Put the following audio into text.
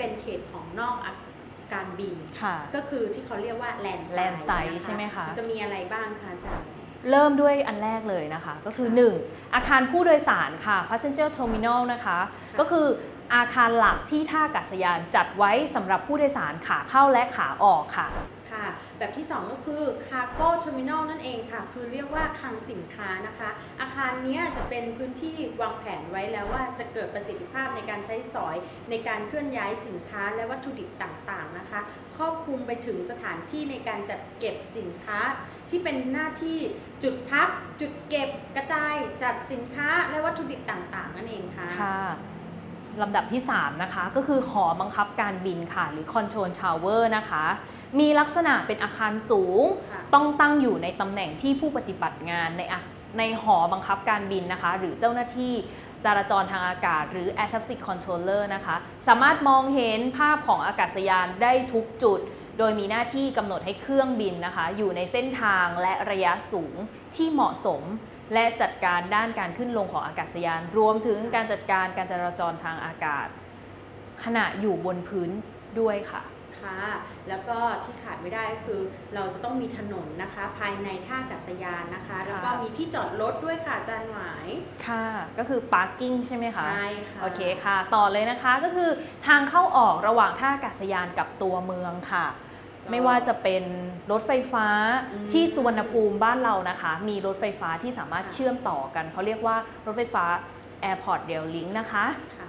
เป็นเขตของนอกอาการบินก็คือที่เขาเรียกว่าแลนไซด์นะใช่ไหมคะ จะมีอะไรบ้างคะจารเริ่มด้วยอันแรกเลยนะคะ ก็คือ 1 อาคารผู้โดยสารค่ะ passenger terminal นะคะ ก็คืออาคารหลักที่ท่าอากาศยานจัดไว้สำหรับผู้โดยสารขาเข้าและขาออกค่ะ แบบที่ 2 ก็คือ cargo terminal นั่นเองค่ะ คือเรียกว่าคลังสินค้านะคะ อาคารนี้จะเป็นพื้นที่วางแผนไว้แล้วว่าจะเกิดประสิทธิภาพในการใช้สอยในการเคลื่อนย้ายสินค้าและวัตถุดิบต่างๆนะคะ ครอบคลุมไปถึงสถานที่ในการจัดเก็บสินค้า ที่เป็นหน้าที่จุดพัก จุดเก็บกระจายจัดสินค้าและวัตถุดิบต่างๆ นั่นเองค่ะค่ะ ลำดับที่ 3 นะคะ ก็คือหอบังคับการบินค่ะ หรือ Control Tower นะคะ มีลักษณะเป็นอาคารสูงค่ะต้องตั้งอยู่ในตำแหน่งที่ผู้ปฏิบัติงานในอาในหอบังคับการบินนะคะ หรือเจ้าหน้าที่จราจรทางอากาศ หรือ Air Traffic Controller นะคะ สามารถมองเห็นภาพของอากาศยานได้ทุกจุด โดยมีหน้าที่กำหนดให้เครื่องบินนะคะ อยู่ในเส้นทางและระยะสูงที่เหมาะสม และจัดการด้านการขึ้นลงของอากาศยาน รวมถึงการจัดการการจราจรทางอากาศ ขณะอยู่บนพื้นด้วยค่ะค่ะแล้วก็ที่ขาดไม่ได้ก็คือเราจะต้องมีถนนนะคะ ภายในท่าอากาศยานนะคะ แล้วก็มีที่จอดรถด้วยค่ะอาจารย์หวายค่ะ ก็คือ parking ใช่ไหมคะใช่ค่ะโอเคค่ะ ต่อเลยนะคะก็คือทางเข้าออกระหว่างท่าอากาศยานกับตัวเมืองค่ะ ไม่ว่าจะเป็นรถไฟฟ้าอืมที่สุวรรณภูมิบ้านเรานะคะ มีรถไฟฟ้าที่สามารถค่ะเชื่อมต่อกันเขาเรียกว่ารถไฟฟ้า Airport Rail Link นะคะค